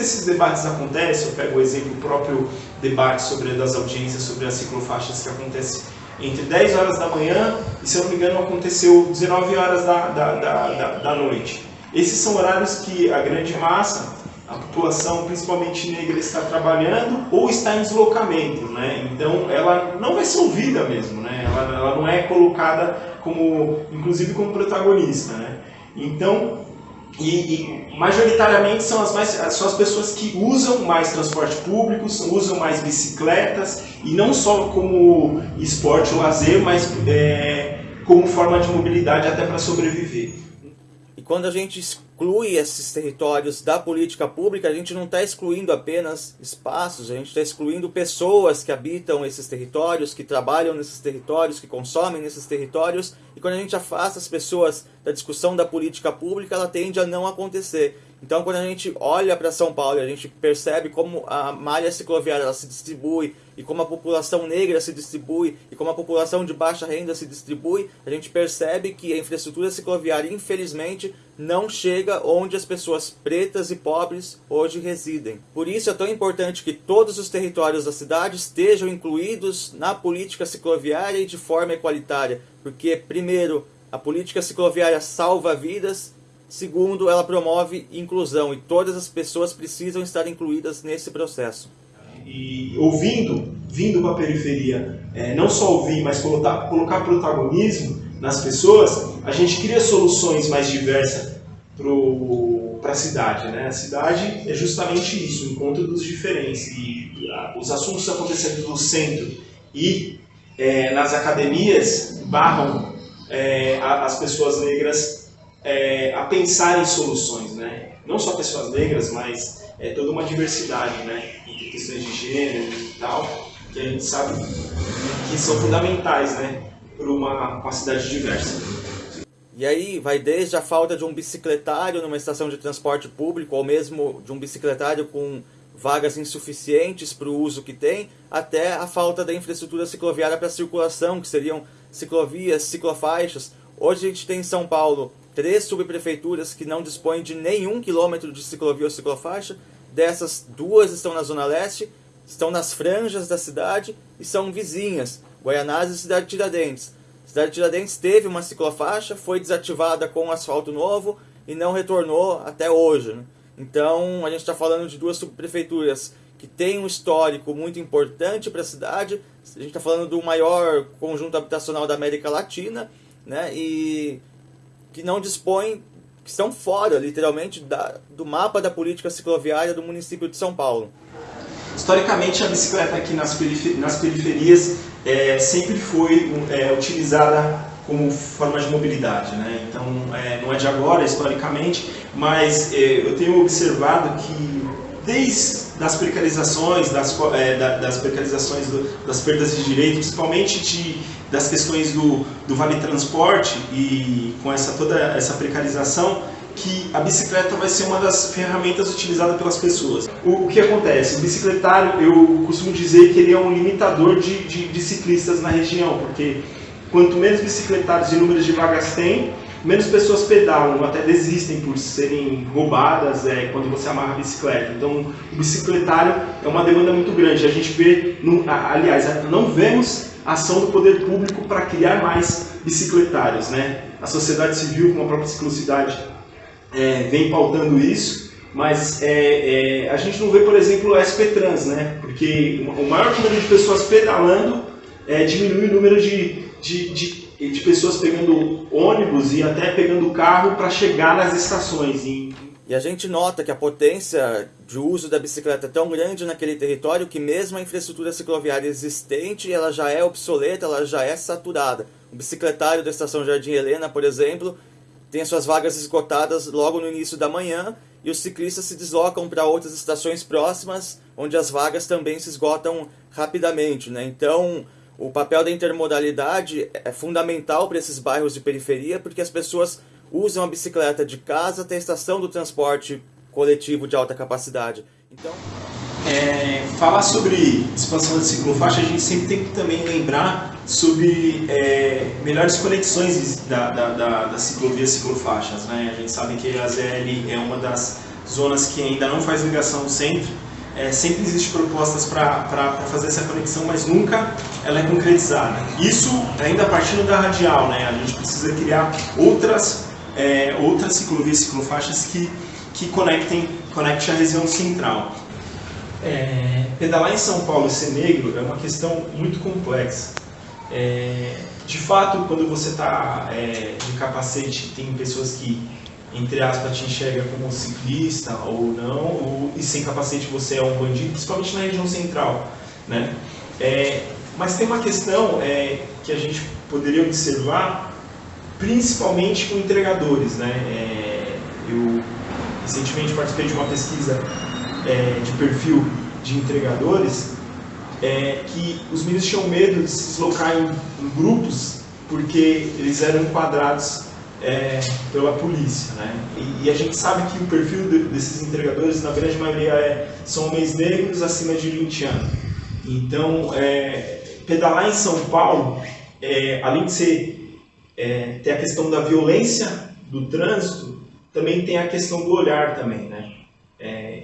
quando esses debates acontecem, eu pego o exemplo do próprio debate sobre das audiências sobre as ciclofaixas que acontece entre 10 horas da manhã e, se eu não me engano, aconteceu 19 horas da, da, da, da noite. Esses são horários que a grande massa, a população, principalmente negra, está trabalhando ou está em deslocamento, né? Então, ela não vai ser ouvida mesmo, né? Ela, ela não é colocada como, inclusive, como protagonista, né? Então, e, e, majoritariamente são as, mais, são as pessoas que usam mais transporte público, usam mais bicicletas, e não só como esporte ou lazer, mas é, como forma de mobilidade até para sobreviver. E quando a gente exclui esses territórios da política pública, a gente não está excluindo apenas espaços, a gente está excluindo pessoas que habitam esses territórios, que trabalham nesses territórios, que consomem nesses territórios. E quando a gente afasta as pessoas da discussão da política pública, ela tende a não acontecer. Então, quando a gente olha para São Paulo a gente percebe como a malha cicloviária se distribui e como a população negra se distribui e como a população de baixa renda se distribui, a gente percebe que a infraestrutura cicloviária, infelizmente, não chega onde as pessoas pretas e pobres hoje residem. Por isso é tão importante que todos os territórios da cidade estejam incluídos na política cicloviária e de forma equalitária, porque, primeiro, a política cicloviária salva vidas Segundo, ela promove inclusão e todas as pessoas precisam estar incluídas nesse processo. E ouvindo, vindo para a periferia, é, não só ouvir, mas colocar, colocar protagonismo nas pessoas, a gente cria soluções mais diversas para a cidade. Né? A cidade é justamente isso, o encontro dos diferentes. E a, os assuntos acontecendo no centro e é, nas academias barram é, as pessoas negras é, a pensar em soluções, né? Não só pessoas negras, mas é, toda uma diversidade, né? Entre questões de gênero e tal, que a gente sabe que são fundamentais, né? Para uma, uma cidade diversa. E aí vai desde a falta de um bicicletário numa estação de transporte público, ou mesmo de um bicicletário com vagas insuficientes para o uso que tem, até a falta da infraestrutura cicloviária para circulação, que seriam ciclovias, ciclofaixas. Hoje a gente tem em São Paulo três subprefeituras que não dispõem de nenhum quilômetro de ciclovia ou ciclofaixa. Dessas, duas estão na Zona Leste, estão nas franjas da cidade e são vizinhas, Guaianazes e Cidade Tiradentes. Cidade Tiradentes teve uma ciclofaixa, foi desativada com um asfalto novo e não retornou até hoje. Né? Então, a gente está falando de duas subprefeituras que têm um histórico muito importante para a cidade. A gente está falando do maior conjunto habitacional da América Latina, né? E que não dispõem, que estão fora, literalmente, da, do mapa da política cicloviária do município de São Paulo. Historicamente, a bicicleta aqui nas, perifer nas periferias é, sempre foi é, utilizada como forma de mobilidade. Né? Então, é, não é de agora, historicamente, mas é, eu tenho observado que desde das precarizações, das, é, das precarizações das perdas de direito, principalmente de, das questões do, do vale transporte e com essa toda essa precarização, que a bicicleta vai ser uma das ferramentas utilizadas pelas pessoas. O, o que acontece? O bicicletário, eu costumo dizer que ele é um limitador de, de, de ciclistas na região, porque quanto menos bicicletários e números de vagas tem, menos pessoas pedalam, até desistem por serem roubadas é, quando você amarra a bicicleta. Então, o bicicletário é uma demanda muito grande. A gente vê, no, aliás, não vemos ação do poder público para criar mais bicicletários. Né? A sociedade civil, com a própria ciclocidade, é, vem pautando isso, mas é, é, a gente não vê, por exemplo, o SP Trans, né? porque o maior número de pessoas pedalando é, diminui o número de, de, de de pessoas pegando ônibus e até pegando carro para chegar nas estações. E a gente nota que a potência de uso da bicicleta é tão grande naquele território que mesmo a infraestrutura cicloviária existente, ela já é obsoleta, ela já é saturada. O bicicletário da estação Jardim Helena, por exemplo, tem suas vagas esgotadas logo no início da manhã e os ciclistas se deslocam para outras estações próximas, onde as vagas também se esgotam rapidamente. Né? Então, o papel da intermodalidade é fundamental para esses bairros de periferia, porque as pessoas usam a bicicleta de casa até a estação do transporte coletivo de alta capacidade. Então... É, falar sobre expansão da ciclofaixa, a gente sempre tem que também lembrar sobre é, melhores conexões da, da, da, da ciclovia ciclofaixas. Né? A gente sabe que a ZL é uma das zonas que ainda não faz ligação ao centro, é, sempre existem propostas para fazer essa conexão, mas nunca ela é concretizada. Isso ainda partindo da radial, né? a gente precisa criar outras, é, outras ciclovias, ciclofaixas que, que conectem, a região central. É, pedalar em São Paulo e ser negro é uma questão muito complexa. É, de fato, quando você está é, de capacete, tem pessoas que, entre aspas, te enxergam como ciclista ou não, ou, e sem capacete você é um bandido, principalmente na região central. Né? É, mas tem uma questão é, que a gente poderia observar, principalmente com entregadores. Né? É, eu recentemente participei de uma pesquisa é, de perfil de entregadores, é, que os meninos tinham medo de se deslocar em, em grupos porque eles eram enquadrados é, pela polícia. Né? E, e, a gente sabe que o perfil de, desses entregadores, na grande maioria, é, são homens negros acima de 20 anos. Então, é, pedalar em São Paulo, é, além de ser, é, ter a questão da violência do trânsito, também tem a questão do olhar também. Né? É,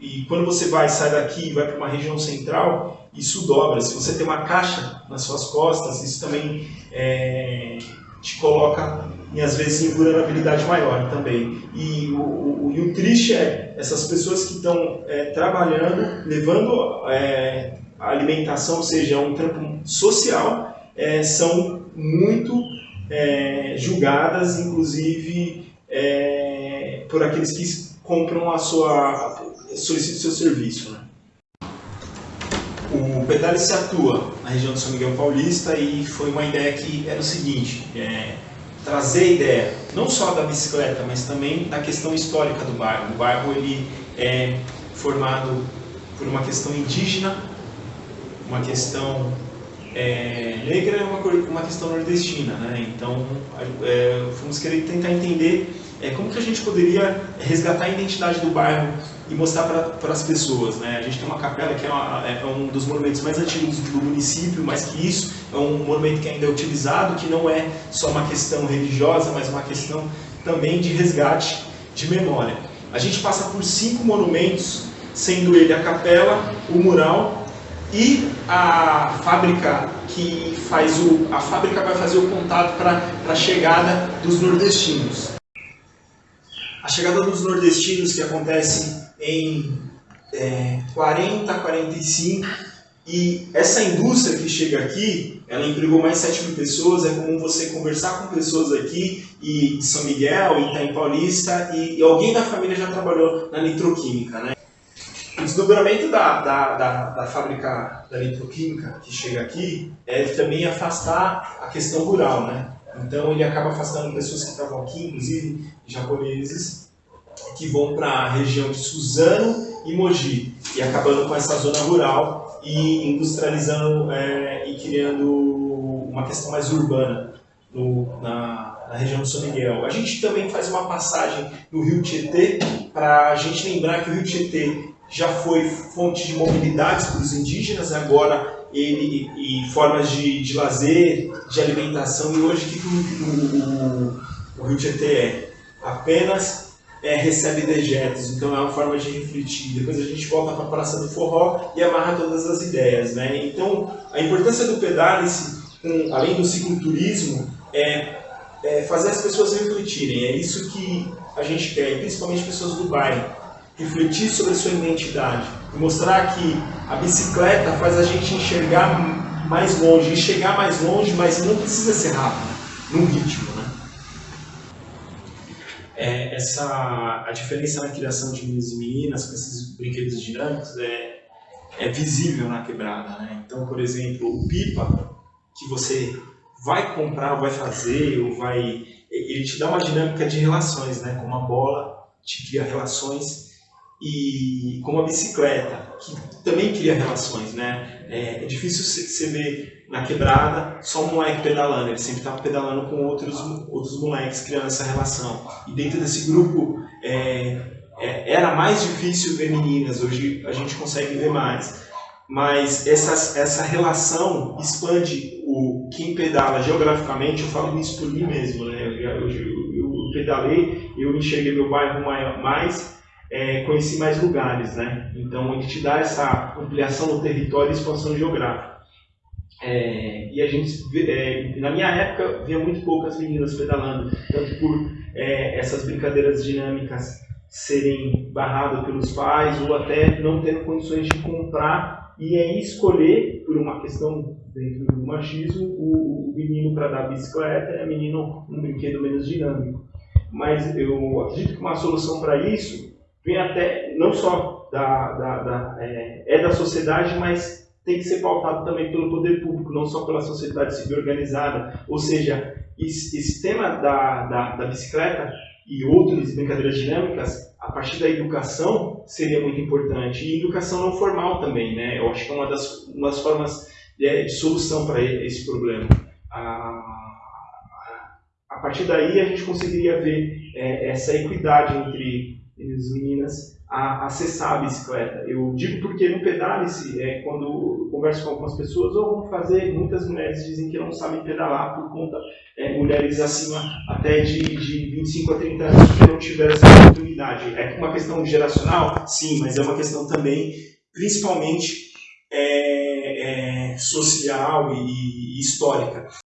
e quando você vai, sai daqui e vai para uma região central, isso dobra. Se você tem uma caixa nas suas costas, isso também é, te coloca, e às vezes, em vulnerabilidade maior também. E o, o, e o triste é essas pessoas que estão é, trabalhando, levando é, a alimentação, ou seja, um trampo social, é, são muito é, julgadas, inclusive é, por aqueles que compram a sua solicite seu serviço. Né? O Pedale se atua na região de São Miguel Paulista e foi uma ideia que era o seguinte, é, trazer a ideia não só da bicicleta, mas também da questão histórica do bairro. O bairro ele é formado por uma questão indígena, uma questão é, negra e uma, uma questão nordestina. Né? Então, é, fomos querer tentar entender é, como que a gente poderia resgatar a identidade do bairro e mostrar para as pessoas. Né? A gente tem uma capela que é, uma, é, um dos monumentos mais antigos do município, mas que isso é um monumento que ainda é utilizado, que não é só uma questão religiosa, mas uma questão também de resgate de memória. A gente passa por cinco monumentos, sendo ele a capela, o mural e a fábrica que faz o a fábrica vai fazer o contato para a chegada dos nordestinos. A chegada dos nordestinos que acontece em é, 40, 45 e essa indústria que chega aqui, ela empregou mais 7 mil pessoas, é comum você conversar com pessoas aqui e São Miguel, Itaim Paulista e, e alguém da família já trabalhou na nitroquímica, né? O desdobramento da, da, da, da, fábrica da nitroquímica que chega aqui é também afastar a questão rural, né? Então ele acaba afastando pessoas que estavam aqui, inclusive japoneses, que vão para a região de Suzano e Mogi, e acabando com essa zona rural e industrializando é, e criando uma questão mais urbana no, na, na, região de São Miguel. A gente também faz uma passagem no Rio Tietê para a gente lembrar que o Rio Tietê já foi fonte de mobilidades para os indígenas, agora ele e formas de, de lazer, de alimentação, e hoje que o, o, o Rio Tietê é? Apenas é, recebe dejetos, então é uma forma de refletir. Depois a gente volta para a Praça do Forró e amarra todas as ideias. Né? Então, a importância do pedalice, além do cicloturismo, é, é fazer as pessoas refletirem. É isso que a gente quer, principalmente pessoas do bairro refletir sobre a sua identidade e mostrar que a bicicleta faz a gente enxergar mais longe, enxergar mais longe, mas não precisa ser rápido, num ritmo, né? É, essa, a diferença na criação de meninos e meninas com esses brinquedos dinâmicos é, é visível na quebrada, né? Então, por exemplo, o pipa que você vai comprar, ou vai fazer, ou vai... Ele te dá uma dinâmica de relações, né? Com uma bola, te cria relações e como a bicicleta, que também cria relações, né? É, é difícil você ver na quebrada só um moleque pedalando, ele sempre estava pedalando com outros, outros moleques, criando essa relação. E dentro desse grupo é, é, era mais difícil ver meninas, hoje a gente consegue ver mais. Mas essa, essa relação expande o quem pedala geograficamente, eu falo isso por mim mesmo, né? Eu, eu eu pedalei, eu enxerguei meu bairro mais, é, conheci mais lugares, né? Então ele te dá essa ampliação do território e expansão geográfica. É, e a gente, é, na minha época, via muito poucas meninas pedalando, tanto por é, essas brincadeiras dinâmicas serem barradas pelos pais ou até não tendo condições de comprar e aí escolher, por uma questão dentro do machismo, o, o menino para dar bicicleta e a menina um brinquedo menos dinâmico. Mas eu acredito que uma solução para isso vem até, não só da, da, da é, é da sociedade, mas tem que ser pautado também pelo poder público, não só pela sociedade civil organizada. Ou seja, esse, esse tema da, da, da bicicleta e outras brincadeiras dinâmicas, a partir da educação, seria muito importante. E educação não formal também, né? Eu acho que é uma das, uma das formas de, de solução para esse problema. A, a partir daí, a gente conseguiria ver é, essa equidade entre as meninas a acessar a bicicleta. Eu digo porque no pedale-se, é, quando eu converso com algumas pessoas, ou vão fazer, muitas mulheres dizem que não sabem pedalar por conta, é, mulheres acima até de, de 25 a 30 anos que não tiveram essa oportunidade. É uma questão geracional? Sim, mas é uma questão também, principalmente, é, é social e, e histórica.